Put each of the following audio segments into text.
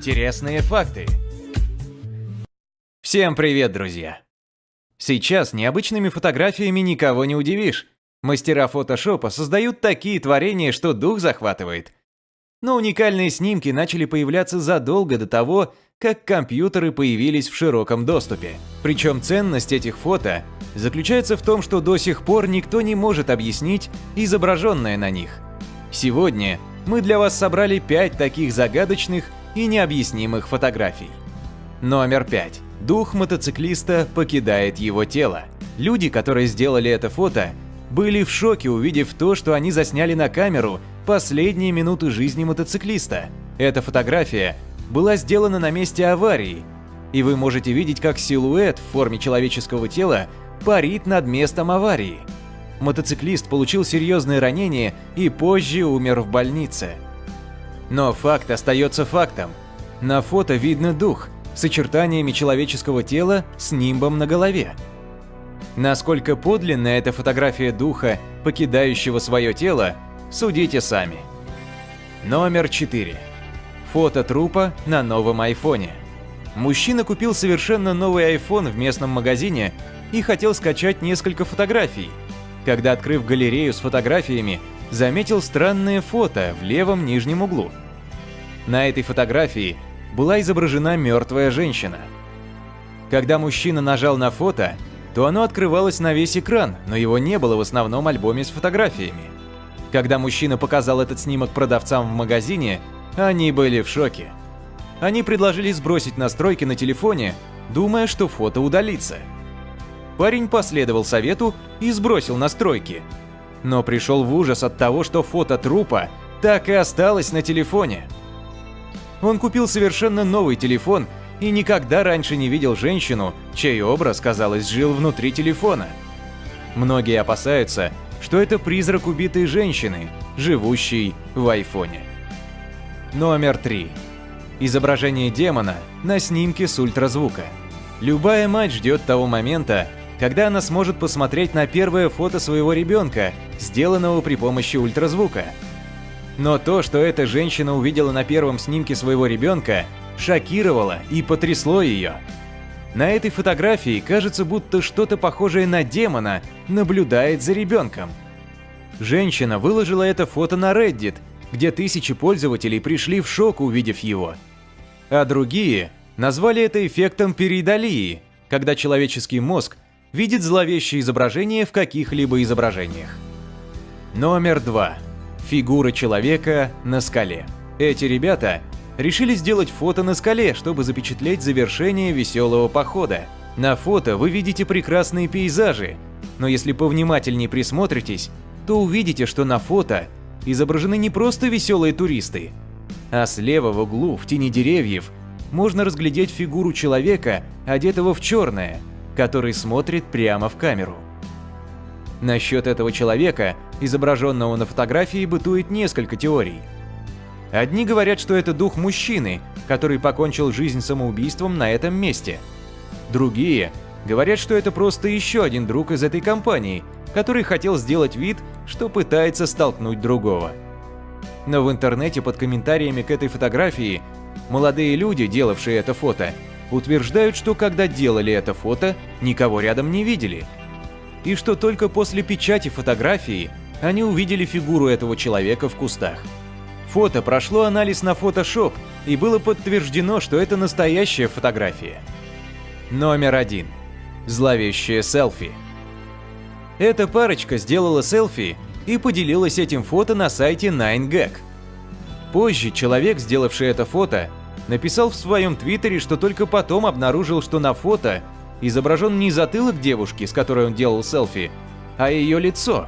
Интересные факты. Всем привет, друзья! Сейчас необычными фотографиями никого не удивишь. Мастера фотошопа создают такие творения, что дух захватывает. Но уникальные снимки начали появляться задолго до того, как компьютеры появились в широком доступе. Причем ценность этих фото заключается в том, что до сих пор никто не может объяснить изображенное на них. Сегодня мы для вас собрали 5 таких загадочных и необъяснимых фотографий. Номер 5. Дух мотоциклиста покидает его тело. Люди, которые сделали это фото, были в шоке, увидев то, что они засняли на камеру последние минуты жизни мотоциклиста. Эта фотография была сделана на месте аварии, и вы можете видеть, как силуэт в форме человеческого тела парит над местом аварии. Мотоциклист получил серьезные ранения и позже умер в больнице. Но факт остается фактом. На фото видно дух с очертаниями человеческого тела с нимбом на голове. Насколько подлинна эта фотография духа, покидающего свое тело, судите сами. Номер 4. Фото трупа на новом айфоне. Мужчина купил совершенно новый iPhone в местном магазине и хотел скачать несколько фотографий. Когда, открыв галерею с фотографиями, заметил странное фото в левом нижнем углу. На этой фотографии была изображена мертвая женщина. Когда мужчина нажал на фото, то оно открывалось на весь экран, но его не было в основном альбоме с фотографиями. Когда мужчина показал этот снимок продавцам в магазине, они были в шоке. Они предложили сбросить настройки на телефоне, думая, что фото удалится. Парень последовал совету и сбросил настройки. Но пришел в ужас от того, что фото трупа так и осталось на телефоне. Он купил совершенно новый телефон и никогда раньше не видел женщину, чей образ, казалось, жил внутри телефона. Многие опасаются, что это призрак убитой женщины, живущей в айфоне. Номер 3. Изображение демона на снимке с ультразвука. Любая мать ждет того момента, когда она сможет посмотреть на первое фото своего ребенка, сделанного при помощи ультразвука. Но то, что эта женщина увидела на первом снимке своего ребенка, шокировало и потрясло ее. На этой фотографии кажется, будто что-то похожее на демона наблюдает за ребенком. Женщина выложила это фото на Reddit, где тысячи пользователей пришли в шок, увидев его. А другие назвали это эффектом перидолии, когда человеческий мозг видит зловещее изображение в каких-либо изображениях. Номер два. Фигура человека на скале. Эти ребята решили сделать фото на скале, чтобы запечатлеть завершение веселого похода. На фото вы видите прекрасные пейзажи, но если повнимательнее присмотритесь, то увидите, что на фото изображены не просто веселые туристы, а слева в углу, в тени деревьев, можно разглядеть фигуру человека, одетого в черное, который смотрит прямо в камеру. Насчет этого человека, изображенного на фотографии, бытует несколько теорий. Одни говорят, что это дух мужчины, который покончил жизнь самоубийством на этом месте. Другие говорят, что это просто еще один друг из этой компании, который хотел сделать вид, что пытается столкнуть другого. Но в интернете под комментариями к этой фотографии молодые люди, делавшие это фото, утверждают, что когда делали это фото, никого рядом не видели – и что только после печати фотографии они увидели фигуру этого человека в кустах. Фото прошло анализ на Photoshop и было подтверждено, что это настоящая фотография. Номер один. Зловещее селфи. Эта парочка сделала селфи и поделилась этим фото на сайте 9gag. Позже человек, сделавший это фото, написал в своем твиттере, что только потом обнаружил, что на фото изображен не затылок девушки, с которой он делал селфи, а ее лицо,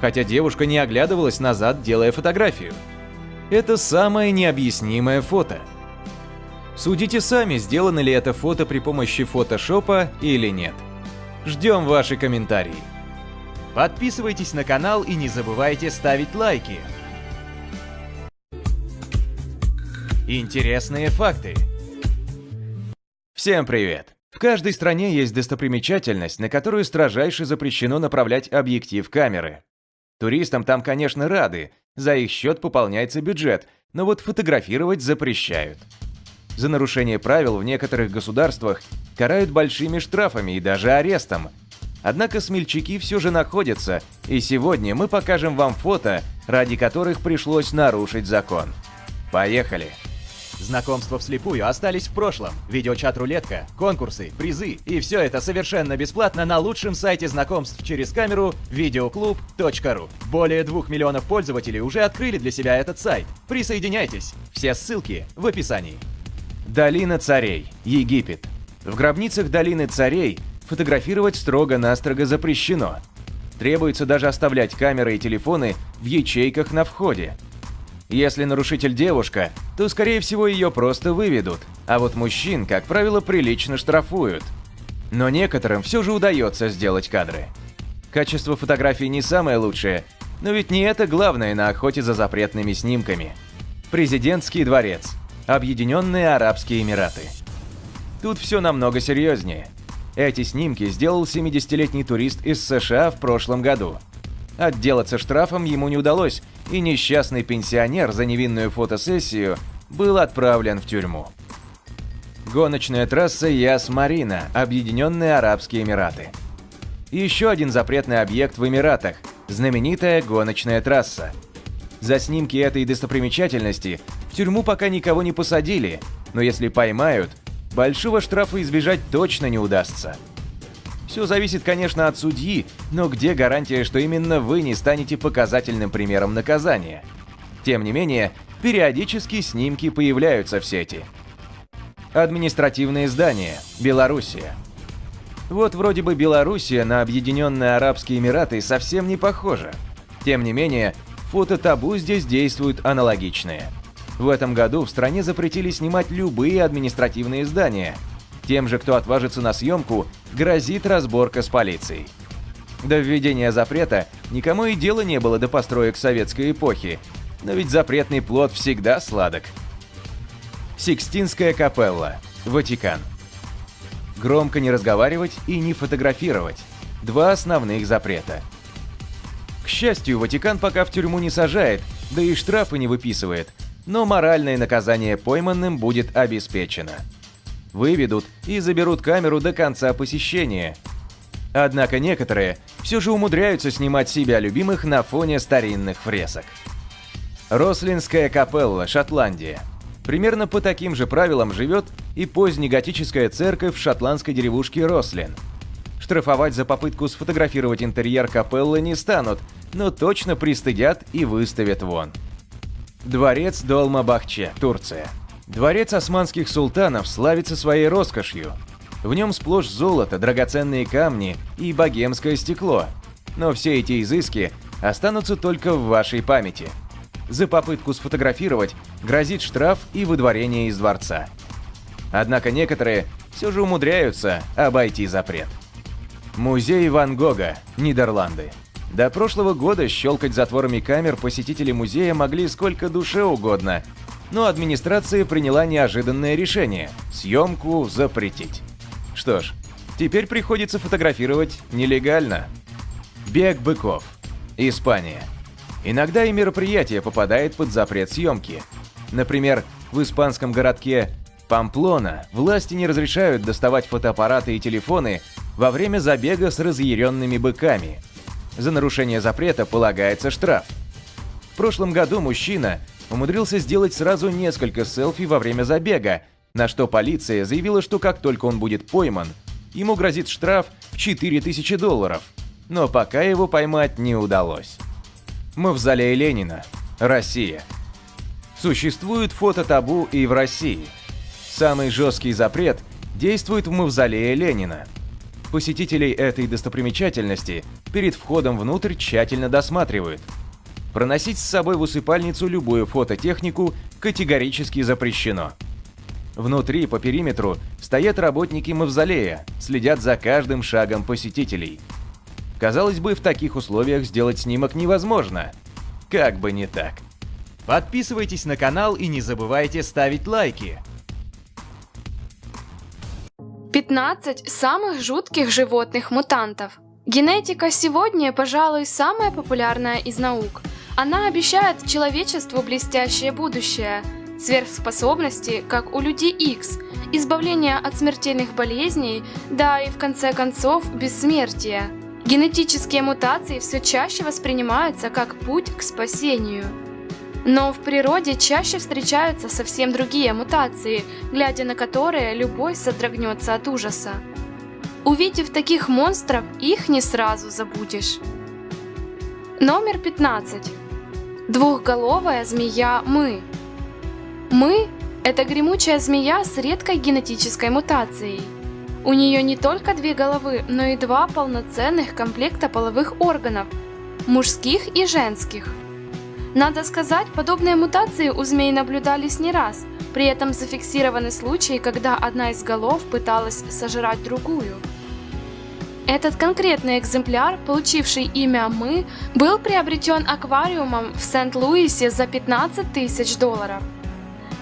хотя девушка не оглядывалась назад, делая фотографию. Это самое необъяснимое фото. Судите сами, сделано ли это фото при помощи фотошопа или нет. Ждем ваши комментарии. Подписывайтесь на канал и не забывайте ставить лайки. Интересные факты. Всем привет! В каждой стране есть достопримечательность, на которую строжайше запрещено направлять объектив камеры. Туристам там, конечно, рады, за их счет пополняется бюджет, но вот фотографировать запрещают. За нарушение правил в некоторых государствах карают большими штрафами и даже арестом. Однако смельчаки все же находятся, и сегодня мы покажем вам фото, ради которых пришлось нарушить закон. Поехали! Знакомства вслепую остались в прошлом. Видеочат-рулетка, конкурсы, призы и все это совершенно бесплатно на лучшем сайте знакомств через камеру videoclub.ru. Более двух миллионов пользователей уже открыли для себя этот сайт. Присоединяйтесь. Все ссылки в описании. Долина царей. Египет. В гробницах Долины царей фотографировать строго-настрого запрещено. Требуется даже оставлять камеры и телефоны в ячейках на входе. Если нарушитель девушка, то, скорее всего, ее просто выведут, а вот мужчин, как правило, прилично штрафуют. Но некоторым все же удается сделать кадры. Качество фотографий не самое лучшее, но ведь не это главное на охоте за запретными снимками. Президентский дворец. Объединенные Арабские Эмираты. Тут все намного серьезнее. Эти снимки сделал 70-летний турист из США в прошлом году. Отделаться штрафом ему не удалось, и несчастный пенсионер за невинную фотосессию был отправлен в тюрьму. Гоночная трасса Яс-Марина, Объединенные Арабские Эмираты. Еще один запретный объект в Эмиратах – знаменитая гоночная трасса. За снимки этой достопримечательности в тюрьму пока никого не посадили, но если поймают, большого штрафа избежать точно не удастся. Все зависит, конечно, от судьи, но где гарантия, что именно вы не станете показательным примером наказания? Тем не менее, периодически снимки появляются в сети. Административные здания. Белоруссия. Вот вроде бы Белоруссия на Объединенные Арабские Эмираты совсем не похожа. Тем не менее, фото-табу здесь действуют аналогичные. В этом году в стране запретили снимать любые административные здания – тем же, кто отважится на съемку, грозит разборка с полицией. До введения запрета никому и дела не было до построек советской эпохи, но ведь запретный плод всегда сладок. Сикстинская капелла, Ватикан. Громко не разговаривать и не фотографировать. Два основных запрета. К счастью, Ватикан пока в тюрьму не сажает, да и штрафы не выписывает, но моральное наказание пойманным будет обеспечено выведут и заберут камеру до конца посещения. Однако некоторые все же умудряются снимать себя любимых на фоне старинных фресок. Рослинская капелла, Шотландия. Примерно по таким же правилам живет и позднеготическая церковь в шотландской деревушке Рослин. Штрафовать за попытку сфотографировать интерьер капеллы не станут, но точно пристыдят и выставят вон. Дворец Долма-Бахче, Турция. Дворец османских султанов славится своей роскошью. В нем сплошь золото, драгоценные камни и богемское стекло. Но все эти изыски останутся только в вашей памяти. За попытку сфотографировать грозит штраф и выдворение из дворца. Однако некоторые все же умудряются обойти запрет. Музей Ван Гога, Нидерланды. До прошлого года щелкать затворами камер посетители музея могли сколько душе угодно, но администрация приняла неожиданное решение – съемку запретить. Что ж, теперь приходится фотографировать нелегально. Бег быков. Испания. Иногда и мероприятие попадает под запрет съемки. Например, в испанском городке Памплона власти не разрешают доставать фотоаппараты и телефоны во время забега с разъяренными быками. За нарушение запрета полагается штраф. В прошлом году мужчина умудрился сделать сразу несколько селфи во время забега, на что полиция заявила, что как только он будет пойман, ему грозит штраф в 4000 долларов. Но пока его поймать не удалось. Мавзолей Ленина. Россия. Существует фото-табу и в России. Самый жесткий запрет действует в Мавзолее Ленина. Посетителей этой достопримечательности перед входом внутрь тщательно досматривают – Проносить с собой в усыпальницу любую фототехнику категорически запрещено. Внутри, по периметру, стоят работники мавзолея, следят за каждым шагом посетителей. Казалось бы, в таких условиях сделать снимок невозможно. Как бы не так. Подписывайтесь на канал и не забывайте ставить лайки. 15 самых жутких животных-мутантов. Генетика сегодня, пожалуй, самая популярная из наук – она обещает человечеству блестящее будущее. сверхспособности, как у людей X, избавление от смертельных болезней, да и в конце концов бессмертие. Генетические мутации все чаще воспринимаются как путь к спасению. Но в природе чаще встречаются совсем другие мутации, глядя на которые любой содрогнется от ужаса. Увидев таких монстров, их не сразу забудешь. Номер 15. Двухголовая змея Мы. Мы – это гремучая змея с редкой генетической мутацией. У нее не только две головы, но и два полноценных комплекта половых органов – мужских и женских. Надо сказать, подобные мутации у змей наблюдались не раз, при этом зафиксированы случаи, когда одна из голов пыталась сожрать другую. Этот конкретный экземпляр, получивший имя «Мы», был приобретен аквариумом в Сент-Луисе за 15 тысяч долларов.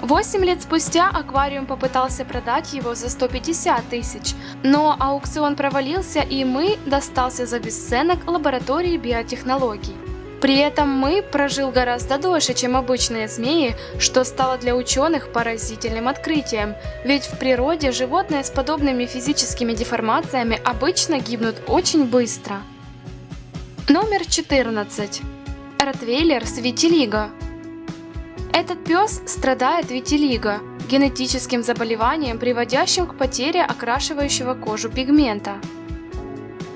Восемь лет спустя аквариум попытался продать его за 150 тысяч, но аукцион провалился и «Мы» достался за бесценок лаборатории биотехнологий. При этом мы прожил гораздо дольше, чем обычные змеи, что стало для ученых поразительным открытием, ведь в природе животные с подобными физическими деформациями обычно гибнут очень быстро. Номер 14. Ротвейлер с витилиго. Этот пес страдает витилиго, генетическим заболеванием, приводящим к потере окрашивающего кожу пигмента.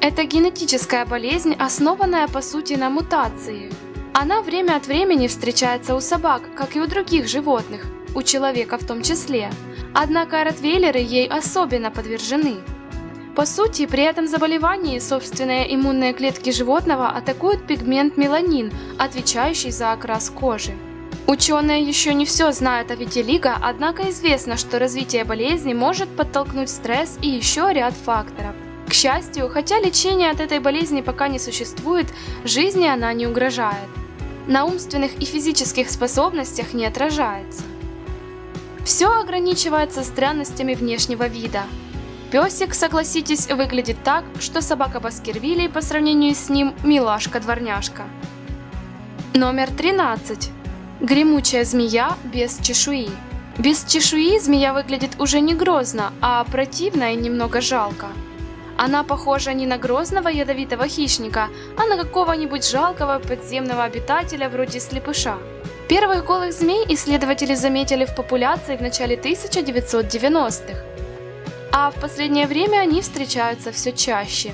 Это генетическая болезнь, основанная по сути на мутации. Она время от времени встречается у собак, как и у других животных, у человека в том числе. Однако ротвейлеры ей особенно подвержены. По сути, при этом заболевании собственные иммунные клетки животного атакуют пигмент меланин, отвечающий за окрас кожи. Ученые еще не все знают о витилиго, однако известно, что развитие болезни может подтолкнуть стресс и еще ряд факторов. К счастью, хотя лечения от этой болезни пока не существует, жизни она не угрожает. На умственных и физических способностях не отражается. Все ограничивается странностями внешнего вида. Песик, согласитесь, выглядит так, что собака Баскервилей по сравнению с ним милашка-дворняжка. Номер 13. Гремучая змея без чешуи. Без чешуи змея выглядит уже не грозно, а противно и немного жалко. Она похожа не на грозного ядовитого хищника, а на какого-нибудь жалкого подземного обитателя вроде слепыша. Первых голых змей исследователи заметили в популяции в начале 1990-х, а в последнее время они встречаются все чаще.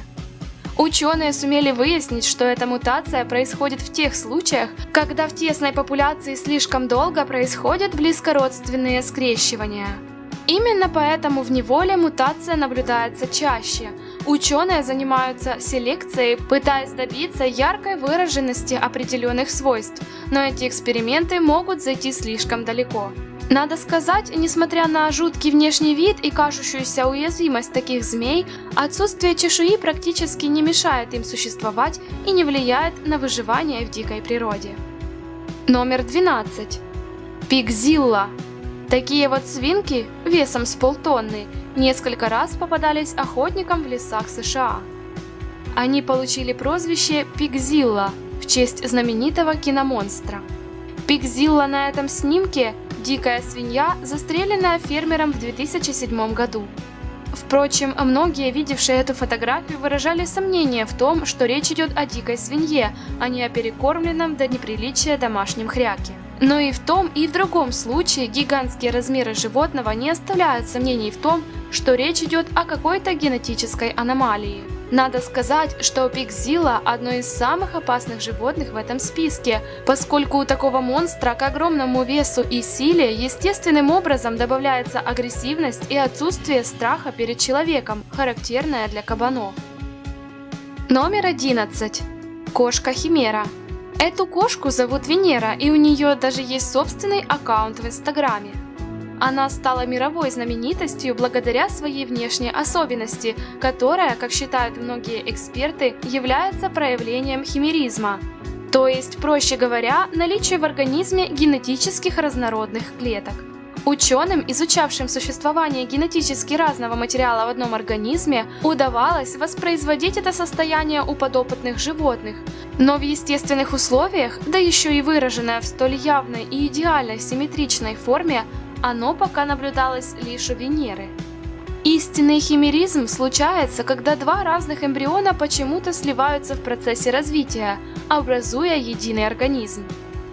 Ученые сумели выяснить, что эта мутация происходит в тех случаях, когда в тесной популяции слишком долго происходят близкородственные скрещивания. Именно поэтому в неволе мутация наблюдается чаще – Ученые занимаются селекцией, пытаясь добиться яркой выраженности определенных свойств, но эти эксперименты могут зайти слишком далеко. Надо сказать, несмотря на жуткий внешний вид и кажущуюся уязвимость таких змей, отсутствие чешуи практически не мешает им существовать и не влияет на выживание в дикой природе. Номер 12. Пигзилла. Такие вот свинки весом с полтонны несколько раз попадались охотникам в лесах США. Они получили прозвище Пигзилла в честь знаменитого киномонстра. Пигзилла на этом снимке – дикая свинья, застреленная фермером в 2007 году. Впрочем, многие, видевшие эту фотографию, выражали сомнение в том, что речь идет о дикой свинье, а не о перекормленном до неприличия домашнем хряке. Но и в том, и в другом случае гигантские размеры животного не оставляют сомнений в том, что речь идет о какой-то генетической аномалии. Надо сказать, что пикзила – одно из самых опасных животных в этом списке, поскольку у такого монстра к огромному весу и силе естественным образом добавляется агрессивность и отсутствие страха перед человеком, характерное для кабанов. Номер 11. Кошка-химера. Эту кошку зовут Венера, и у нее даже есть собственный аккаунт в Инстаграме. Она стала мировой знаменитостью благодаря своей внешней особенности, которая, как считают многие эксперты, является проявлением химеризма. То есть, проще говоря, наличие в организме генетических разнородных клеток. Ученым, изучавшим существование генетически разного материала в одном организме, удавалось воспроизводить это состояние у подопытных животных. Но в естественных условиях, да еще и выраженное в столь явной и идеально симметричной форме, оно пока наблюдалось лишь у Венеры. Истинный химеризм случается, когда два разных эмбриона почему-то сливаются в процессе развития, образуя единый организм.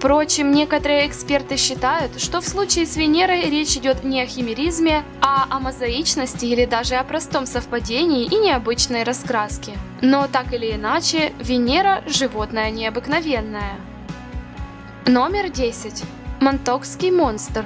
Впрочем, некоторые эксперты считают, что в случае с Венерой речь идет не о химеризме, а о мозаичности или даже о простом совпадении и необычной раскраске. Но так или иначе, Венера – животное необыкновенное. Номер 10. Монтокский монстр.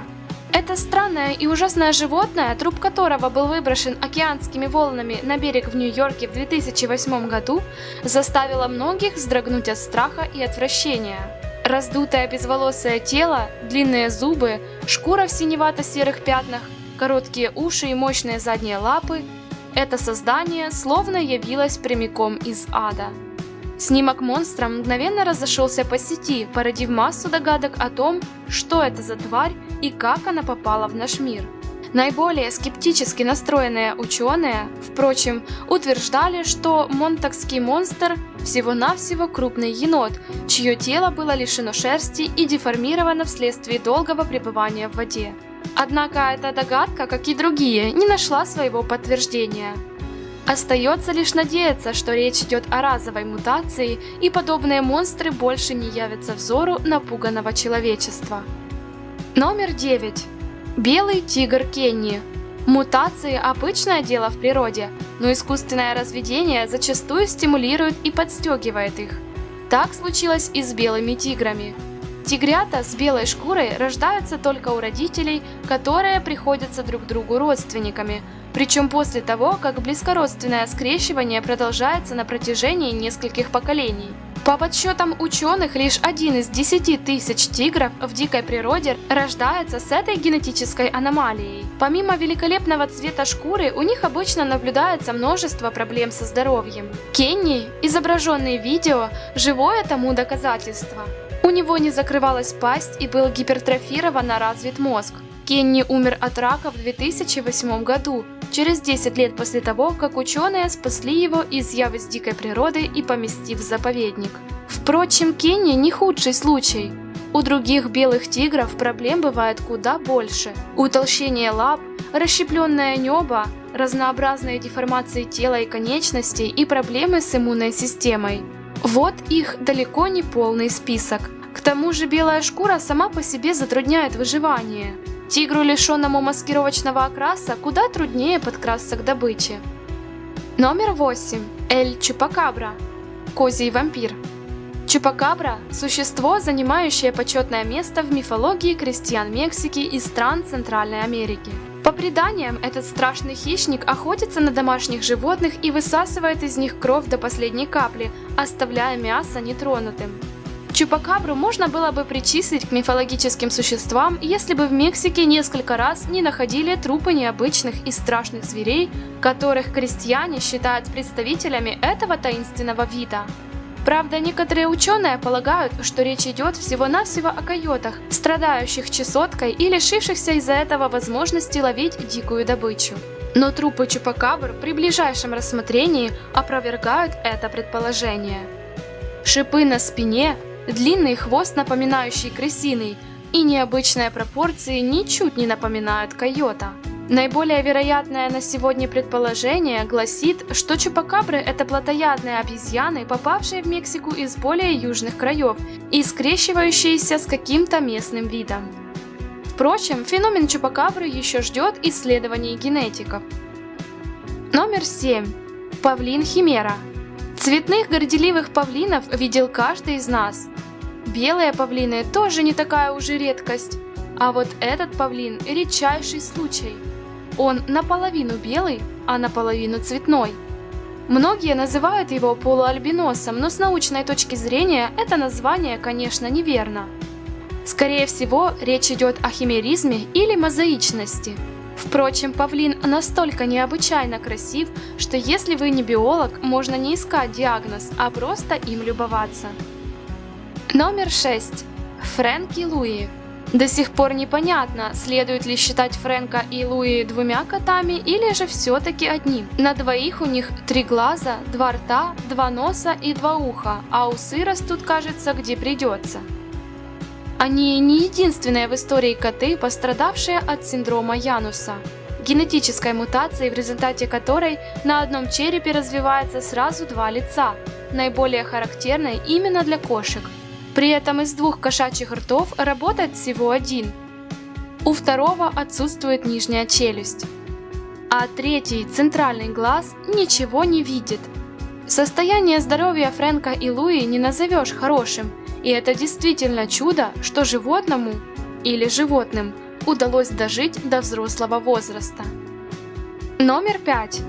Это странное и ужасное животное, труп которого был выброшен океанскими волнами на берег в Нью-Йорке в 2008 году, заставило многих вздрогнуть от страха и отвращения. Раздутое безволосое тело, длинные зубы, шкура в синевато-серых пятнах, короткие уши и мощные задние лапы – это создание словно явилось прямиком из ада. Снимок монстра мгновенно разошелся по сети, породив массу догадок о том, что это за тварь и как она попала в наш мир – Наиболее скептически настроенные ученые, впрочем, утверждали, что монтакский монстр всего-навсего крупный енот, чье тело было лишено шерсти и деформировано вследствие долгого пребывания в воде. Однако эта догадка, как и другие, не нашла своего подтверждения. Остается лишь надеяться, что речь идет о разовой мутации, и подобные монстры больше не явятся взору напуганного человечества. Номер 9. Белый тигр Кенни. Мутации – обычное дело в природе, но искусственное разведение зачастую стимулирует и подстегивает их. Так случилось и с белыми тиграми. Тигрята с белой шкурой рождаются только у родителей, которые приходятся друг другу родственниками, причем после того, как близкородственное скрещивание продолжается на протяжении нескольких поколений. По подсчетам ученых, лишь один из 10 тысяч тигров в дикой природе рождается с этой генетической аномалией. Помимо великолепного цвета шкуры, у них обычно наблюдается множество проблем со здоровьем. Кенни, изображенный видео, живое тому доказательство. У него не закрывалась пасть и был гипертрофированно развит мозг. Кенни умер от рака в 2008 году, через 10 лет после того, как ученые спасли его, из дикой природы и поместив в заповедник. Впрочем, Кенни не худший случай. У других белых тигров проблем бывает куда больше. Утолщение лап, расщепленное небо, разнообразные деформации тела и конечностей и проблемы с иммунной системой. Вот их далеко не полный список. К тому же белая шкура сама по себе затрудняет выживание. Тигру, лишенному маскировочного окраса, куда труднее подкрасться к добыче. Номер 8. Эль Чупакабра. Козий вампир. Чупакабра – существо, занимающее почетное место в мифологии крестьян Мексики и стран Центральной Америки. По преданиям, этот страшный хищник охотится на домашних животных и высасывает из них кровь до последней капли, оставляя мясо нетронутым. Чупакабру можно было бы причислить к мифологическим существам, если бы в Мексике несколько раз не находили трупы необычных и страшных зверей, которых крестьяне считают представителями этого таинственного вида. Правда, некоторые ученые полагают, что речь идет всего-навсего о койотах, страдающих чесоткой и лишившихся из-за этого возможности ловить дикую добычу. Но трупы чупакабр при ближайшем рассмотрении опровергают это предположение. Шипы на спине, Длинный хвост, напоминающий крысиный, и необычные пропорции ничуть не напоминают койота. Наиболее вероятное на сегодня предположение гласит, что чупакабры – это плотоядные обезьяны, попавшие в Мексику из более южных краев и скрещивающиеся с каким-то местным видом. Впрочем, феномен чупакабры еще ждет исследований генетиков. Номер 7. Павлин Химера. Цветных горделивых павлинов видел каждый из нас. Белые павлины тоже не такая уже редкость. А вот этот павлин – редчайший случай. Он наполовину белый, а наполовину цветной. Многие называют его полуальбиносом, но с научной точки зрения это название, конечно, неверно. Скорее всего, речь идет о химеризме или мозаичности. Впрочем, павлин настолько необычайно красив, что если вы не биолог, можно не искать диагноз, а просто им любоваться. Номер 6. Фрэнки Луи. До сих пор непонятно, следует ли считать Фрэнка и Луи двумя котами или же все-таки одним. На двоих у них три глаза, два рта, два носа и два уха, а усы растут, кажется, где придется. Они не единственные в истории коты, пострадавшие от синдрома Януса, генетической мутации, в результате которой на одном черепе развивается сразу два лица, наиболее характерной именно для кошек – при этом из двух кошачьих ртов работает всего один. У второго отсутствует нижняя челюсть. А третий, центральный глаз, ничего не видит. Состояние здоровья Фрэнка и Луи не назовешь хорошим, и это действительно чудо, что животному или животным удалось дожить до взрослого возраста. Номер пять.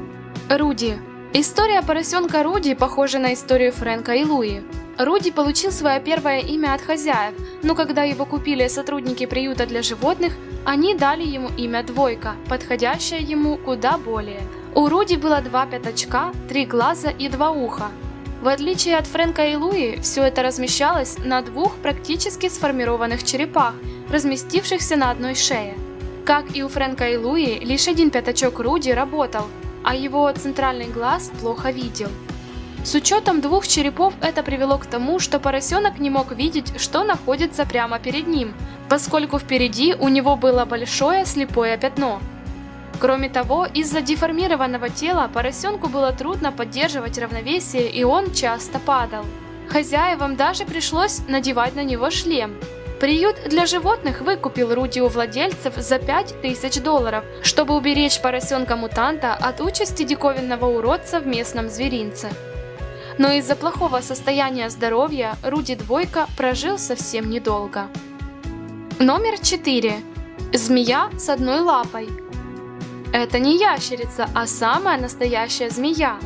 Руди. История поросенка Руди похожа на историю Фрэнка и Луи. Руди получил свое первое имя от хозяев, но когда его купили сотрудники приюта для животных, они дали ему имя Двойка, подходящее ему куда более. У Руди было два пятачка, три глаза и два уха. В отличие от Фрэнка и Луи, все это размещалось на двух практически сформированных черепах, разместившихся на одной шее. Как и у Фрэнка и Луи, лишь один пятачок Руди работал, а его центральный глаз плохо видел. С учетом двух черепов это привело к тому, что поросенок не мог видеть, что находится прямо перед ним, поскольку впереди у него было большое слепое пятно. Кроме того, из-за деформированного тела поросенку было трудно поддерживать равновесие и он часто падал. Хозяевам даже пришлось надевать на него шлем. Приют для животных выкупил Руди у владельцев за 5000 долларов, чтобы уберечь поросенка-мутанта от участи диковинного уродца в местном зверинце но из-за плохого состояния здоровья Руди Двойка прожил совсем недолго. Номер 4. Змея с одной лапой. Это не ящерица, а самая настоящая змея.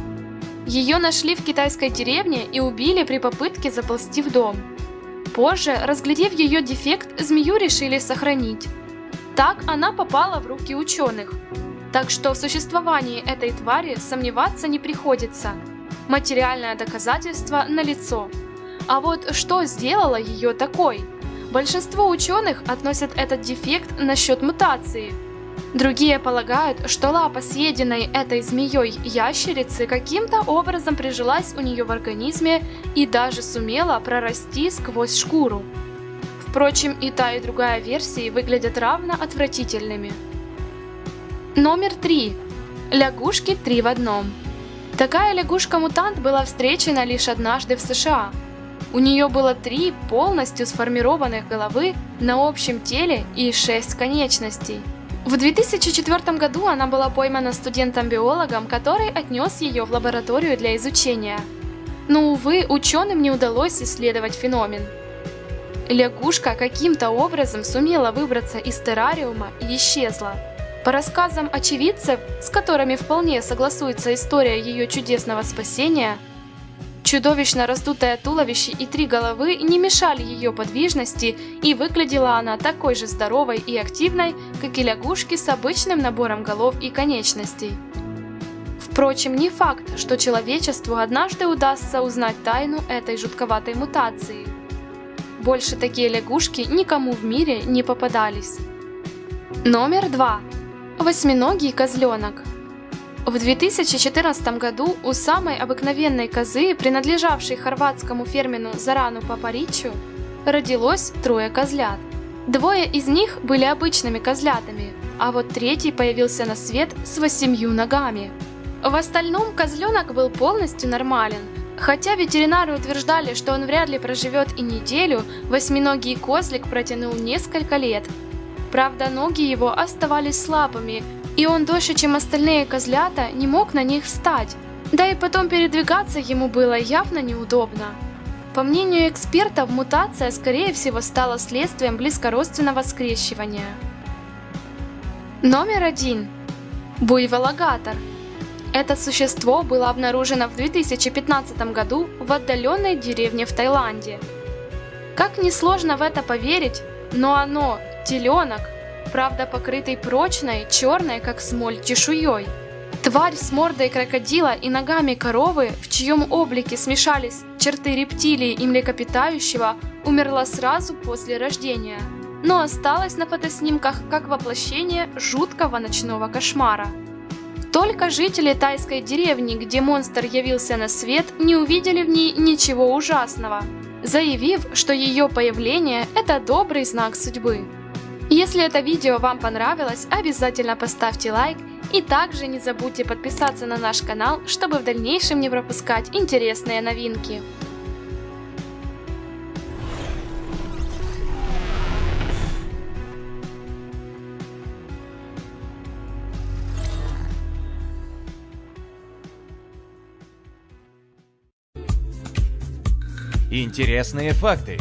Ее нашли в китайской деревне и убили при попытке заползти в дом. Позже, разглядев ее дефект, змею решили сохранить. Так она попала в руки ученых. Так что в существовании этой твари сомневаться не приходится – Материальное доказательство налицо. А вот что сделало ее такой? Большинство ученых относят этот дефект насчет мутации. Другие полагают, что лапа съеденной этой змеей ящерицы каким-то образом прижилась у нее в организме и даже сумела прорасти сквозь шкуру. Впрочем, и та, и другая версии выглядят равно отвратительными. Номер 3. Лягушки три в одном. Такая лягушка-мутант была встречена лишь однажды в США. У нее было три полностью сформированных головы на общем теле и шесть конечностей. В 2004 году она была поймана студентом-биологом, который отнес ее в лабораторию для изучения. Но, увы, ученым не удалось исследовать феномен. Лягушка каким-то образом сумела выбраться из террариума и исчезла. По рассказам очевидцев, с которыми вполне согласуется история ее чудесного спасения, чудовищно раздутое туловище и три головы не мешали ее подвижности, и выглядела она такой же здоровой и активной, как и лягушки с обычным набором голов и конечностей. Впрочем, не факт, что человечеству однажды удастся узнать тайну этой жутковатой мутации. Больше такие лягушки никому в мире не попадались. Номер два. Восьминогий козленок. В 2014 году у самой обыкновенной козы, принадлежавшей хорватскому фермену Зарану Папаричу, родилось трое козлят. Двое из них были обычными козлятами, а вот третий появился на свет с восемью ногами. В остальном козленок был полностью нормален, Хотя ветеринары утверждали, что он вряд ли проживет и неделю, восьминогий козлик протянул несколько лет, Правда, ноги его оставались слабыми, и он дольше, чем остальные козлята, не мог на них встать. Да и потом передвигаться ему было явно неудобно. По мнению экспертов, мутация, скорее всего, стала следствием близкородственного скрещивания. Номер один. Буйволагатор. Это существо было обнаружено в 2015 году в отдаленной деревне в Таиланде. Как несложно в это поверить, но оно Теленок, правда покрытый прочной, черной, как смоль, чешуей. Тварь с мордой крокодила и ногами коровы, в чьем облике смешались черты рептилии и млекопитающего, умерла сразу после рождения. но осталась на фотоснимках как воплощение жуткого ночного кошмара. Только жители тайской деревни, где монстр явился на свет, не увидели в ней ничего ужасного, заявив, что ее появление – это добрый знак судьбы. Если это видео вам понравилось, обязательно поставьте лайк и также не забудьте подписаться на наш канал, чтобы в дальнейшем не пропускать интересные новинки. Интересные факты.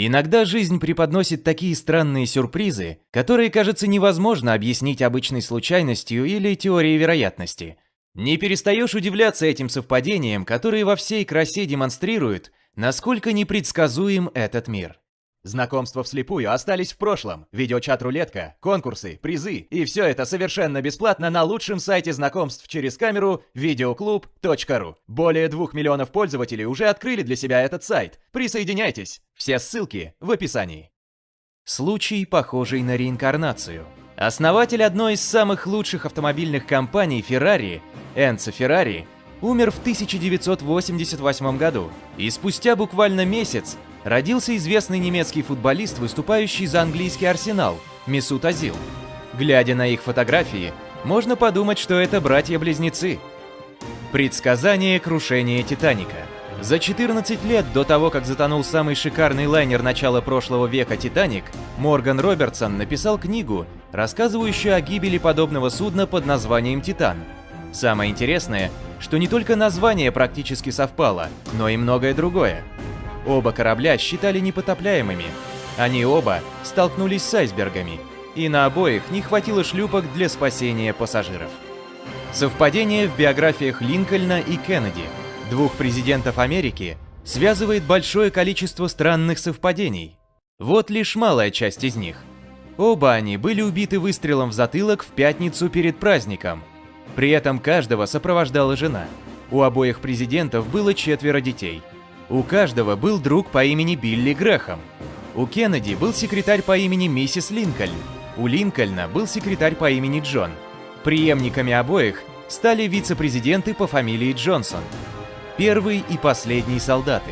Иногда жизнь преподносит такие странные сюрпризы, которые, кажется, невозможно объяснить обычной случайностью или теорией вероятности. Не перестаешь удивляться этим совпадениям, которые во всей красе демонстрируют, насколько непредсказуем этот мир. Знакомства вслепую остались в прошлом. Видеочат-рулетка, конкурсы, призы и все это совершенно бесплатно на лучшем сайте знакомств через камеру videoclub.ru. Более двух миллионов пользователей уже открыли для себя этот сайт. Присоединяйтесь. Все ссылки в описании. Случай, похожий на реинкарнацию. Основатель одной из самых лучших автомобильных компаний Ferrari, Энцо Феррари, умер в 1988 году, и спустя буквально месяц родился известный немецкий футболист, выступающий за английский арсенал, Месут Азил. Глядя на их фотографии, можно подумать, что это братья-близнецы. Предсказание крушения Титаника. За 14 лет до того, как затонул самый шикарный лайнер начала прошлого века «Титаник», Морган Робертсон написал книгу, рассказывающую о гибели подобного судна под названием «Титан». Самое интересное, что не только название практически совпало, но и многое другое. Оба корабля считали непотопляемыми. Они оба столкнулись с айсбергами, и на обоих не хватило шлюпок для спасения пассажиров. Совпадение в биографиях Линкольна и Кеннеди, двух президентов Америки, связывает большое количество странных совпадений. Вот лишь малая часть из них. Оба они были убиты выстрелом в затылок в пятницу перед праздником. При этом каждого сопровождала жена. У обоих президентов было четверо детей – у каждого был друг по имени Билли Грэхэм. У Кеннеди был секретарь по имени миссис Линкольн. У Линкольна был секретарь по имени Джон. Приемниками обоих стали вице-президенты по фамилии Джонсон. Первый и последний солдаты.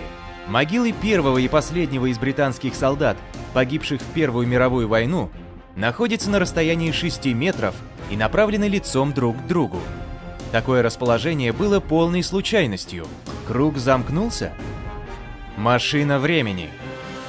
Могилы первого и последнего из британских солдат, погибших в Первую мировую войну, находятся на расстоянии 6 метров и направлены лицом друг к другу. Такое расположение было полной случайностью. Круг замкнулся? Машина времени.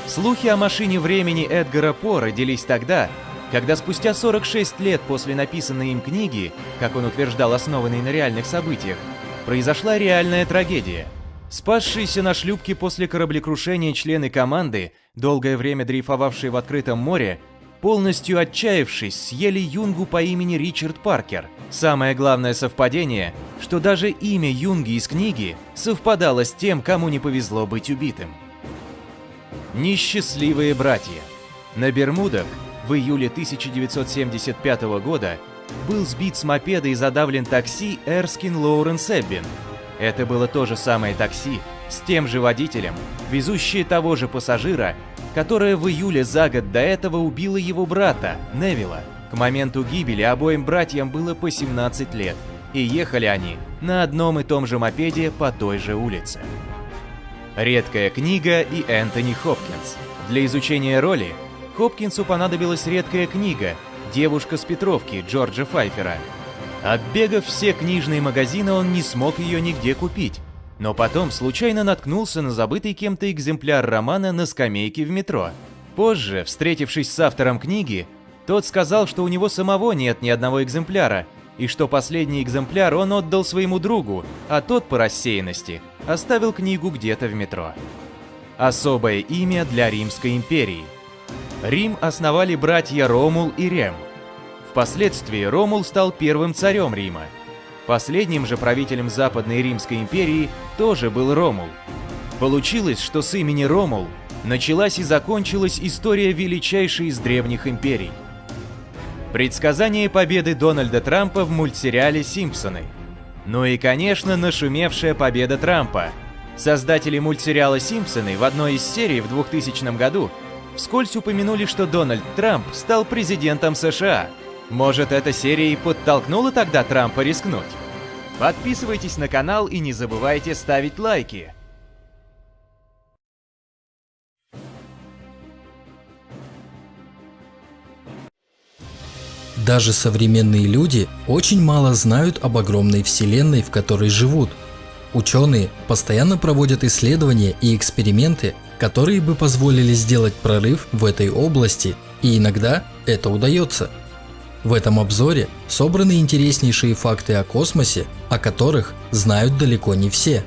Слухи о машине времени Эдгара По родились тогда, когда спустя 46 лет после написанной им книги, как он утверждал, основанной на реальных событиях, произошла реальная трагедия. Спасшиеся на шлюпке после кораблекрушения члены команды, долгое время дрейфовавшие в открытом море, полностью отчаявшись, съели юнгу по имени Ричард Паркер. Самое главное совпадение, что даже имя юнги из книги совпадало с тем, кому не повезло быть убитым. Несчастливые братья. На Бермудах в июле 1975 года был сбит с мопеда и задавлен такси Эрскин Лоуренс Эббин. Это было то же самое такси, с тем же водителем, везущее того же пассажира, которое в июле за год до этого убило его брата, Невилла. К моменту гибели обоим братьям было по 17 лет, и ехали они на одном и том же мопеде по той же улице. Редкая книга и Энтони Хопкинс. Для изучения роли Хопкинсу понадобилась редкая книга «Девушка с Петровки» Джорджа Файфера. Оббегав все книжные магазины, он не смог ее нигде купить, но потом случайно наткнулся на забытый кем-то экземпляр романа на скамейке в метро. Позже, встретившись с автором книги, тот сказал, что у него самого нет ни одного экземпляра, и что последний экземпляр он отдал своему другу, а тот по рассеянности оставил книгу где-то в метро. Особое имя для Римской империи. Рим основали братья Ромул и Рем. Впоследствии Ромул стал первым царем Рима – Последним же правителем Западной Римской империи тоже был Ромул. Получилось, что с имени Ромул началась и закончилась история величайшей из древних империй. Предсказание победы Дональда Трампа в мультсериале «Симпсоны». Ну и, конечно, нашумевшая победа Трампа. Создатели мультсериала «Симпсоны» в одной из серий в 2000 году вскользь упомянули, что Дональд Трамп стал президентом США. Может, эта серия и подтолкнула тогда Трампа рискнуть? Подписывайтесь на канал и не забывайте ставить лайки. Даже современные люди очень мало знают об огромной вселенной, в которой живут. Ученые постоянно проводят исследования и эксперименты, которые бы позволили сделать прорыв в этой области, и иногда это удается. В этом обзоре собраны интереснейшие факты о космосе, о которых знают далеко не все.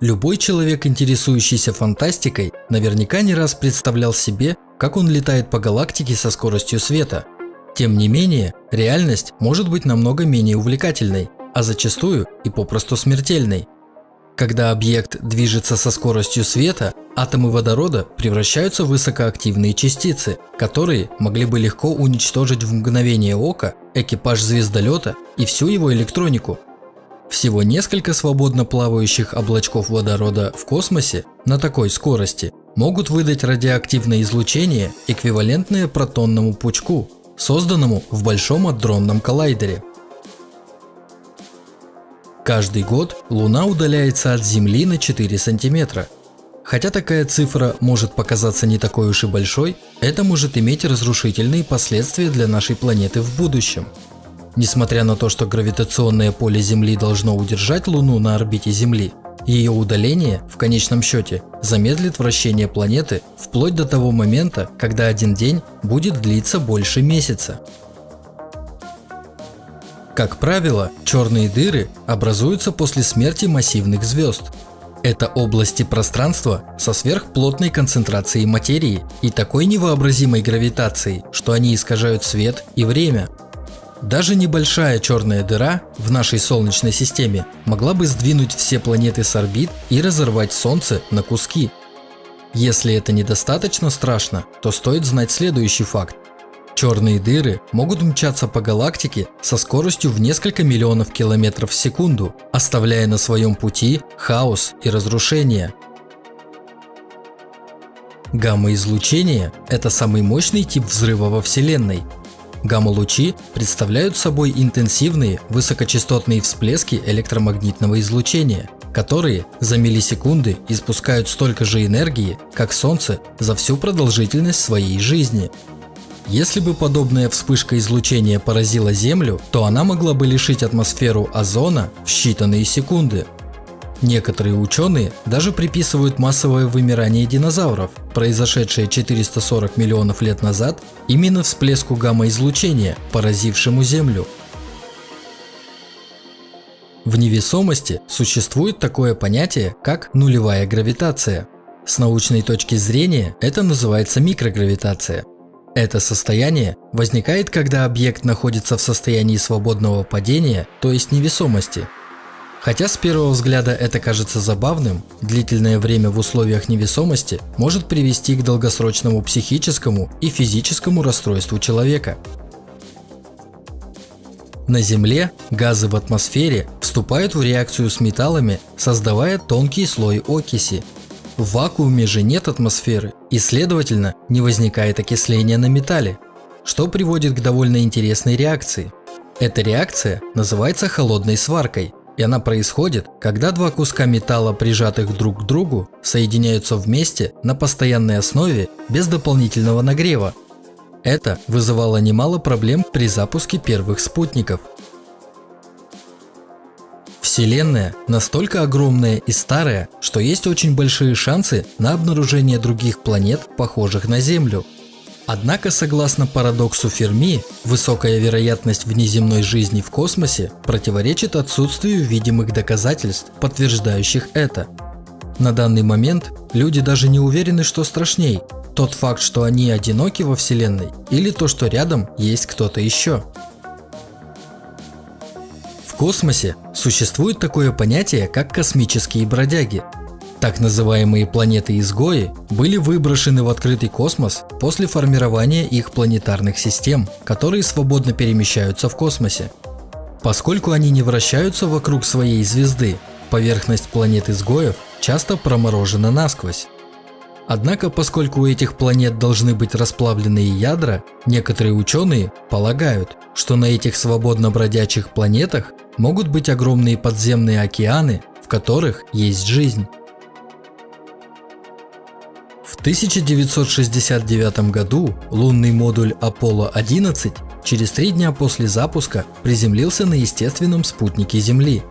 Любой человек, интересующийся фантастикой, наверняка не раз представлял себе, как он летает по галактике со скоростью света. Тем не менее, реальность может быть намного менее увлекательной, а зачастую и попросту смертельной. Когда объект движется со скоростью света, атомы водорода превращаются в высокоактивные частицы, которые могли бы легко уничтожить в мгновение ока экипаж звездолета и всю его электронику. Всего несколько свободно плавающих облачков водорода в космосе на такой скорости могут выдать радиоактивное излучение, эквивалентное протонному пучку, созданному в Большом адронном коллайдере. Каждый год Луна удаляется от Земли на 4 сантиметра. Хотя такая цифра может показаться не такой уж и большой, это может иметь разрушительные последствия для нашей планеты в будущем. Несмотря на то, что гравитационное поле Земли должно удержать Луну на орбите Земли, ее удаление, в конечном счете, замедлит вращение планеты вплоть до того момента, когда один день будет длиться больше месяца. Как правило, черные дыры образуются после смерти массивных звезд. Это области пространства со сверхплотной концентрацией материи и такой невообразимой гравитацией, что они искажают свет и время – даже небольшая черная дыра в нашей Солнечной системе могла бы сдвинуть все планеты с орбит и разорвать Солнце на куски. Если это недостаточно страшно, то стоит знать следующий факт. Черные дыры могут мчаться по галактике со скоростью в несколько миллионов километров в секунду, оставляя на своем пути хаос и разрушение. Гамма-излучение – это самый мощный тип взрыва во Вселенной, Гамма-лучи представляют собой интенсивные высокочастотные всплески электромагнитного излучения, которые за миллисекунды испускают столько же энергии, как Солнце за всю продолжительность своей жизни. Если бы подобная вспышка излучения поразила Землю, то она могла бы лишить атмосферу озона в считанные секунды – Некоторые ученые даже приписывают массовое вымирание динозавров, произошедшее 440 миллионов лет назад, именно всплеску гамма-излучения, поразившему Землю. В невесомости существует такое понятие, как нулевая гравитация. С научной точки зрения это называется микрогравитация. Это состояние возникает, когда объект находится в состоянии свободного падения, то есть невесомости, Хотя с первого взгляда это кажется забавным, длительное время в условиях невесомости может привести к долгосрочному психическому и физическому расстройству человека. На Земле газы в атмосфере вступают в реакцию с металлами, создавая тонкий слой окиси. В вакууме же нет атмосферы и следовательно не возникает окисления на металле, что приводит к довольно интересной реакции. Эта реакция называется холодной сваркой и она происходит, когда два куска металла, прижатых друг к другу, соединяются вместе на постоянной основе без дополнительного нагрева. Это вызывало немало проблем при запуске первых спутников. Вселенная настолько огромная и старая, что есть очень большие шансы на обнаружение других планет, похожих на Землю – Однако, согласно парадоксу Ферми, высокая вероятность внеземной жизни в космосе противоречит отсутствию видимых доказательств, подтверждающих это. На данный момент люди даже не уверены, что страшней – тот факт, что они одиноки во Вселенной, или то, что рядом есть кто-то еще. Космосе существует такое понятие, как космические бродяги. Так называемые планеты-изгои были выброшены в открытый космос после формирования их планетарных систем, которые свободно перемещаются в космосе. Поскольку они не вращаются вокруг своей звезды, поверхность планет-изгоев часто проморожена насквозь. Однако, поскольку у этих планет должны быть расплавленные ядра, некоторые ученые полагают, что на этих свободно бродячих планетах могут быть огромные подземные океаны, в которых есть жизнь. В 1969 году лунный модуль Аполло-11 через три дня после запуска приземлился на естественном спутнике Земли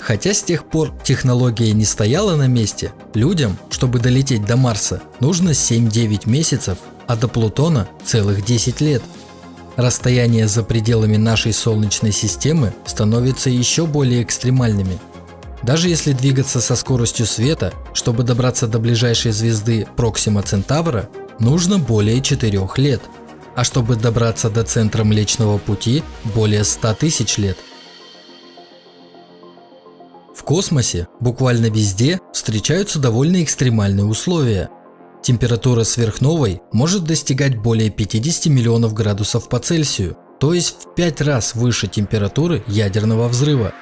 Хотя с тех пор технология не стояла на месте, людям, чтобы долететь до Марса, нужно 7-9 месяцев, а до Плутона целых 10 лет. Расстояния за пределами нашей Солнечной системы становятся еще более экстремальными. Даже если двигаться со скоростью света, чтобы добраться до ближайшей звезды Проксима Центавра, нужно более 4 лет, а чтобы добраться до центра Млечного Пути более 100 тысяч лет космосе буквально везде встречаются довольно экстремальные условия. Температура сверхновой может достигать более 50 миллионов градусов по Цельсию, то есть в 5 раз выше температуры ядерного взрыва.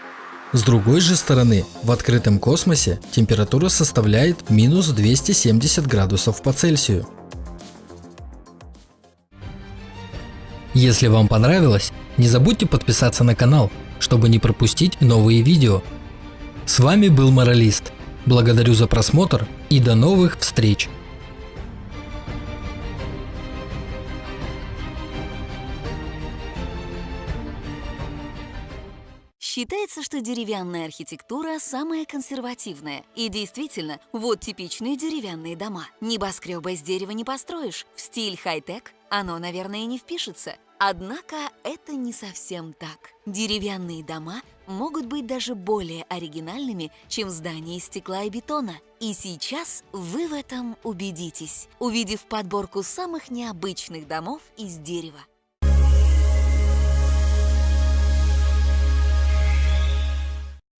С другой же стороны, в открытом космосе температура составляет минус 270 градусов по Цельсию. Если вам понравилось, не забудьте подписаться на канал, чтобы не пропустить новые видео. С вами был Моралист. Благодарю за просмотр и до новых встреч! Считается, что деревянная архитектура самая консервативная. И действительно, вот типичные деревянные дома. Небоскребы из дерева не построишь. В стиль хай-тек оно, наверное, не впишется. Однако это не совсем так. Деревянные дома могут быть даже более оригинальными, чем здания из стекла и бетона. И сейчас вы в этом убедитесь, увидев подборку самых необычных домов из дерева.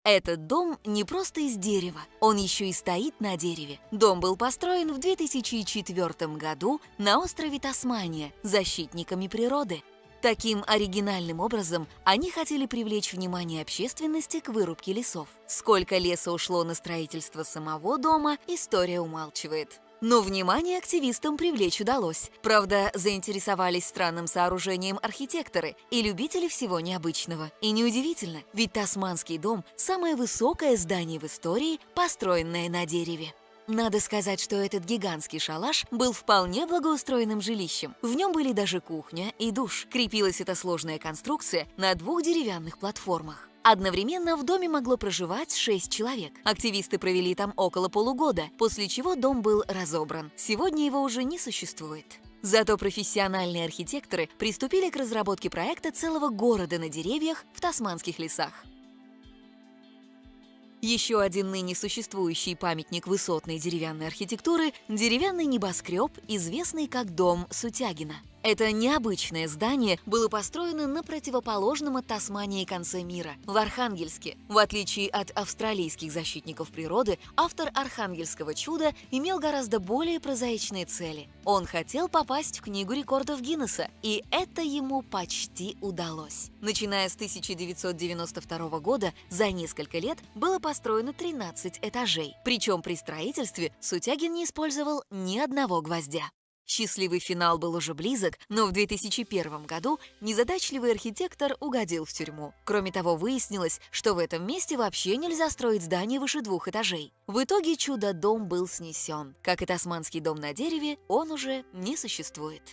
Этот дом не просто из дерева, он еще и стоит на дереве. Дом был построен в 2004 году на острове Тасмания защитниками природы. Таким оригинальным образом они хотели привлечь внимание общественности к вырубке лесов. Сколько леса ушло на строительство самого дома, история умалчивает. Но внимание активистам привлечь удалось. Правда, заинтересовались странным сооружением архитекторы и любители всего необычного. И неудивительно, ведь Тасманский дом – самое высокое здание в истории, построенное на дереве. Надо сказать, что этот гигантский шалаш был вполне благоустроенным жилищем. В нем были даже кухня и душ. Крепилась эта сложная конструкция на двух деревянных платформах. Одновременно в доме могло проживать 6 человек. Активисты провели там около полугода, после чего дом был разобран. Сегодня его уже не существует. Зато профессиональные архитекторы приступили к разработке проекта целого города на деревьях в тасманских лесах. Еще один ныне существующий памятник высотной деревянной архитектуры – деревянный небоскреб, известный как дом Сутягина. Это необычное здание было построено на противоположном от Тасмании конце мира, в Архангельске. В отличие от австралийских защитников природы, автор «Архангельского чуда» имел гораздо более прозаичные цели. Он хотел попасть в Книгу рекордов Гиннесса, и это ему почти удалось. Начиная с 1992 года, за несколько лет было построено 13 этажей. Причем при строительстве Сутягин не использовал ни одного гвоздя. Счастливый финал был уже близок, но в 2001 году незадачливый архитектор угодил в тюрьму. Кроме того, выяснилось, что в этом месте вообще нельзя строить здание выше двух этажей. В итоге чудо-дом был снесен. Как и тасманский дом на дереве, он уже не существует.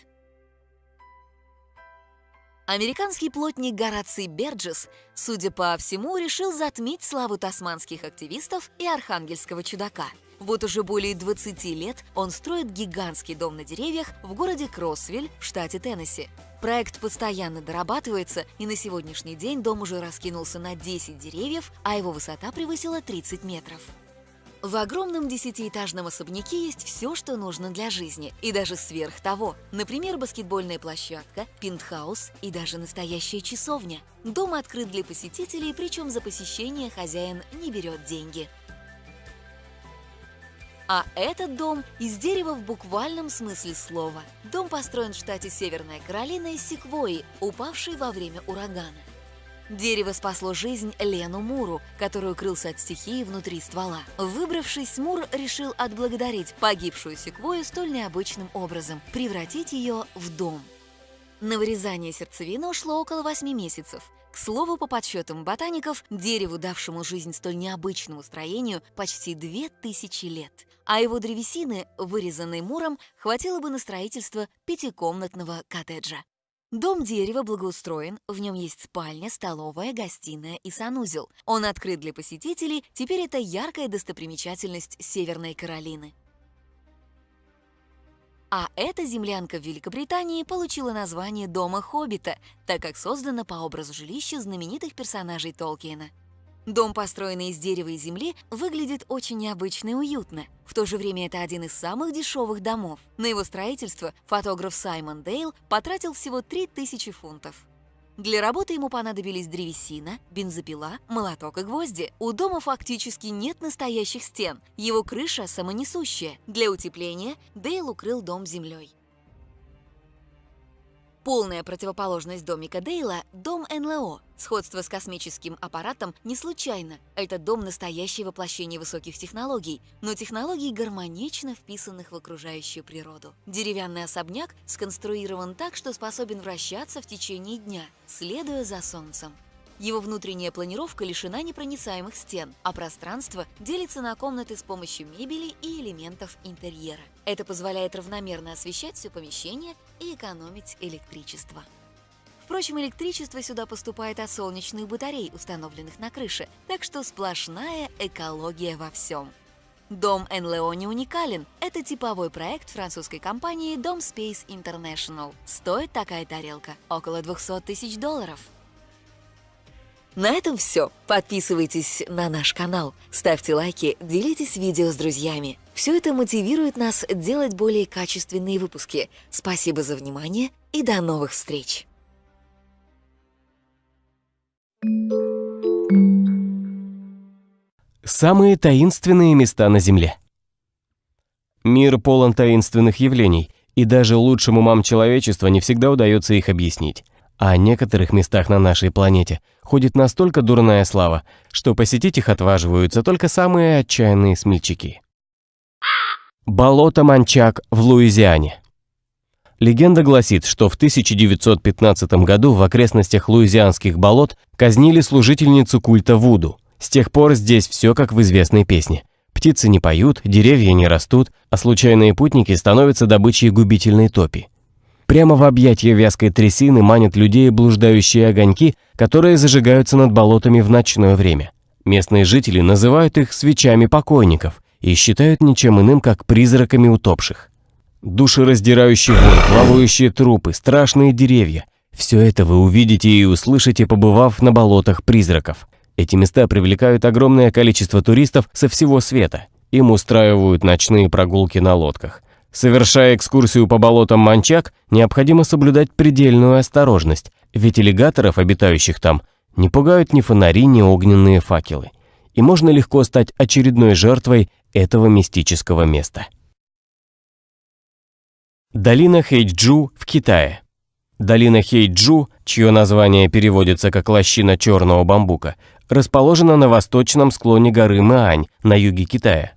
Американский плотник Гораций Берджес, судя по всему, решил затмить славу тасманских активистов и архангельского чудака – вот уже более 20 лет он строит гигантский дом на деревьях в городе Кроссвиль в штате Теннесси. Проект постоянно дорабатывается, и на сегодняшний день дом уже раскинулся на 10 деревьев, а его высота превысила 30 метров. В огромном десятиэтажном особняке есть все, что нужно для жизни, и даже сверх того. Например, баскетбольная площадка, пентхаус и даже настоящая часовня. Дом открыт для посетителей, причем за посещение хозяин не берет деньги. А этот дом из дерева в буквальном смысле слова. Дом построен в штате Северная Каролина из секвойи, упавшей во время урагана. Дерево спасло жизнь Лену Муру, который укрылся от стихии внутри ствола. Выбравшись, Мур решил отблагодарить погибшую секвою столь необычным образом – превратить ее в дом. На вырезание сердцевины ушло около 8 месяцев. К слову, по подсчетам ботаников, дереву, давшему жизнь столь необычному строению, почти 2000 лет. А его древесины, вырезанной Муром, хватило бы на строительство пятикомнатного коттеджа. Дом дерева благоустроен, в нем есть спальня, столовая, гостиная и санузел. Он открыт для посетителей, теперь это яркая достопримечательность Северной Каролины. А эта землянка в Великобритании получила название Дома Хоббита, так как создана по образу жилища знаменитых персонажей Толкиена. Дом, построенный из дерева и земли, выглядит очень необычно и уютно. В то же время это один из самых дешевых домов. На его строительство фотограф Саймон Дейл потратил всего 3000 фунтов. Для работы ему понадобились древесина, бензопила, молоток и гвозди. У дома фактически нет настоящих стен, его крыша самонесущая. Для утепления Дейл укрыл дом землей. Полная противоположность домика Дейла – дом НЛО. Сходство с космическим аппаратом не случайно. Это дом настоящее воплощение высоких технологий, но технологий гармонично вписанных в окружающую природу. Деревянный особняк сконструирован так, что способен вращаться в течение дня, следуя за Солнцем. Его внутренняя планировка лишена непроницаемых стен, а пространство делится на комнаты с помощью мебели и элементов интерьера. Это позволяет равномерно освещать все помещение и экономить электричество. Впрочем, электричество сюда поступает от солнечных батарей, установленных на крыше, так что сплошная экология во всем. Дом НЛО не уникален. Это типовой проект французской компании Dom Space International. Стоит такая тарелка около 200 тысяч долларов. На этом все. Подписывайтесь на наш канал, ставьте лайки, делитесь видео с друзьями. Все это мотивирует нас делать более качественные выпуски. Спасибо за внимание и до новых встреч! Самые таинственные места на Земле. Мир полон таинственных явлений, и даже лучшим умам человечества не всегда удается их объяснить. А о некоторых местах на нашей планете ходит настолько дурная слава, что посетить их отваживаются только самые отчаянные смельчаки. Болото Манчак в Луизиане. Легенда гласит, что в 1915 году в окрестностях луизианских болот казнили служительницу культа Вуду. С тех пор здесь все как в известной песне. Птицы не поют, деревья не растут, а случайные путники становятся добычей губительной топи. Прямо в объятья вязкой трясины манят людей блуждающие огоньки, которые зажигаются над болотами в ночное время. Местные жители называют их свечами покойников и считают ничем иным, как призраками утопших. Душераздирающий вой, плавающие трупы, страшные деревья – все это вы увидите и услышите, побывав на болотах призраков. Эти места привлекают огромное количество туристов со всего света. Им устраивают ночные прогулки на лодках. Совершая экскурсию по болотам Манчак, необходимо соблюдать предельную осторожность, ведь аллигаторов, обитающих там, не пугают ни фонари, ни огненные факелы. И можно легко стать очередной жертвой этого мистического места. Долина Хэйджу в Китае. Долина Хэйджу, чье название переводится как «лощина черного бамбука», расположена на восточном склоне горы Маань на юге Китая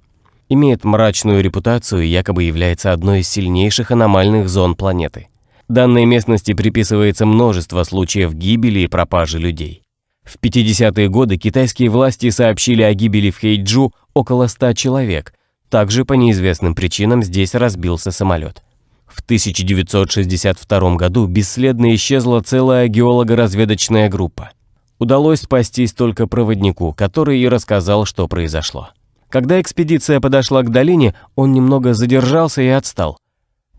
имеет мрачную репутацию и якобы является одной из сильнейших аномальных зон планеты. Данной местности приписывается множество случаев гибели и пропажи людей. В 50-е годы китайские власти сообщили о гибели в Хейджу около 100 человек. Также по неизвестным причинам здесь разбился самолет. В 1962 году бесследно исчезла целая геолого-разведочная группа. Удалось спастись только проводнику, который и рассказал, что произошло. Когда экспедиция подошла к долине, он немного задержался и отстал.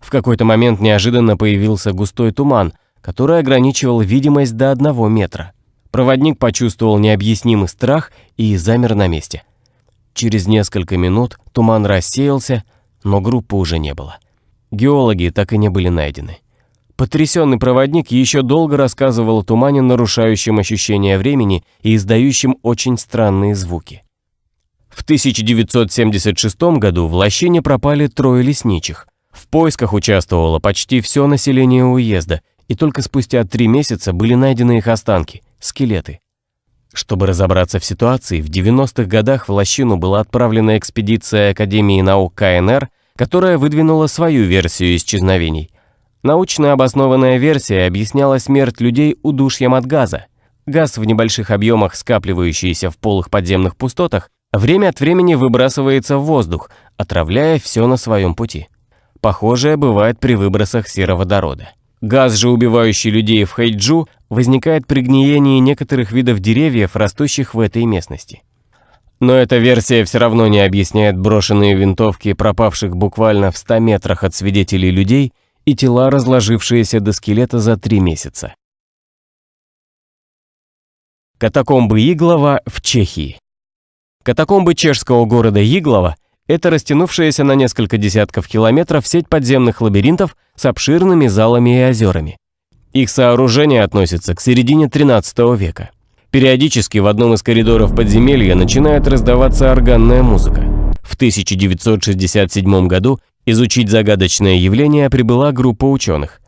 В какой-то момент неожиданно появился густой туман, который ограничивал видимость до одного метра. Проводник почувствовал необъяснимый страх и замер на месте. Через несколько минут туман рассеялся, но группы уже не было. Геологи так и не были найдены. Потрясенный проводник еще долго рассказывал о тумане, нарушающем ощущение времени и издающем очень странные звуки. В 1976 году в лощине пропали трое лесничих. В поисках участвовало почти все население уезда, и только спустя три месяца были найдены их останки – скелеты. Чтобы разобраться в ситуации, в 90-х годах в лощину была отправлена экспедиция Академии наук КНР, которая выдвинула свою версию исчезновений. Научно обоснованная версия объясняла смерть людей удушьем от газа. Газ в небольших объемах, скапливающийся в полых подземных пустотах, время от времени выбрасывается в воздух, отравляя все на своем пути. Похожее бывает при выбросах сероводорода. Газ же, убивающий людей в Хайджу, возникает при гниении некоторых видов деревьев, растущих в этой местности. Но эта версия все равно не объясняет брошенные винтовки пропавших буквально в 100 метрах от свидетелей людей и тела, разложившиеся до скелета за три месяца. Катакомбы Иглова в Чехии. Катакомбы чешского города Иглова – это растянувшаяся на несколько десятков километров сеть подземных лабиринтов с обширными залами и озерами. Их сооружение относится к середине 13 века. Периодически в одном из коридоров подземелья начинает раздаваться органная музыка. В 1967 году изучить загадочное явление прибыла группа ученых.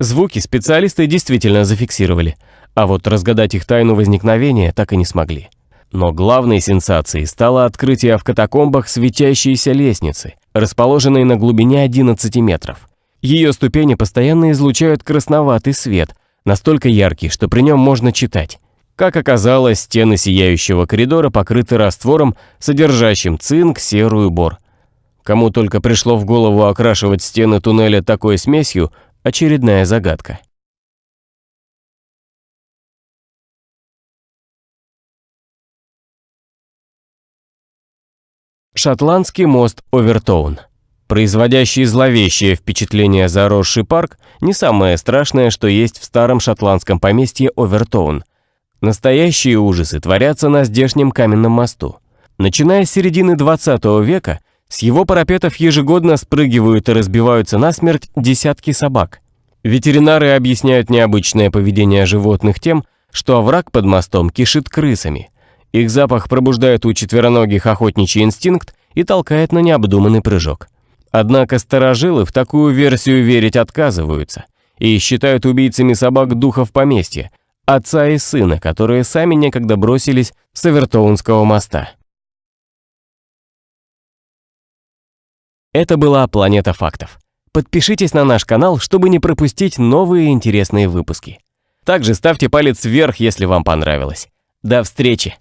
Звуки специалисты действительно зафиксировали, а вот разгадать их тайну возникновения так и не смогли. Но главной сенсацией стало открытие в катакомбах светящейся лестницы, расположенной на глубине 11 метров. Ее ступени постоянно излучают красноватый свет, настолько яркий, что при нем можно читать. Как оказалось, стены сияющего коридора покрыты раствором, содержащим цинк, серу и бор. Кому только пришло в голову окрашивать стены туннеля такой смесью – очередная загадка. Шотландский мост Овертоун. Производящий зловещее впечатление заросший парк не самое страшное, что есть в старом шотландском поместье Овертоун. Настоящие ужасы творятся на здешнем каменном мосту. Начиная с середины 20 века, с его парапетов ежегодно спрыгивают и разбиваются насмерть десятки собак. Ветеринары объясняют необычное поведение животных тем, что овраг под мостом кишит крысами – их запах пробуждает у четвероногих охотничий инстинкт и толкает на необдуманный прыжок. Однако старожилы в такую версию верить отказываются и считают убийцами собак духов поместья, отца и сына, которые сами некогда бросились с Авертоунского моста. Это была «Планета фактов». Подпишитесь на наш канал, чтобы не пропустить новые интересные выпуски. Также ставьте палец вверх, если вам понравилось. До встречи!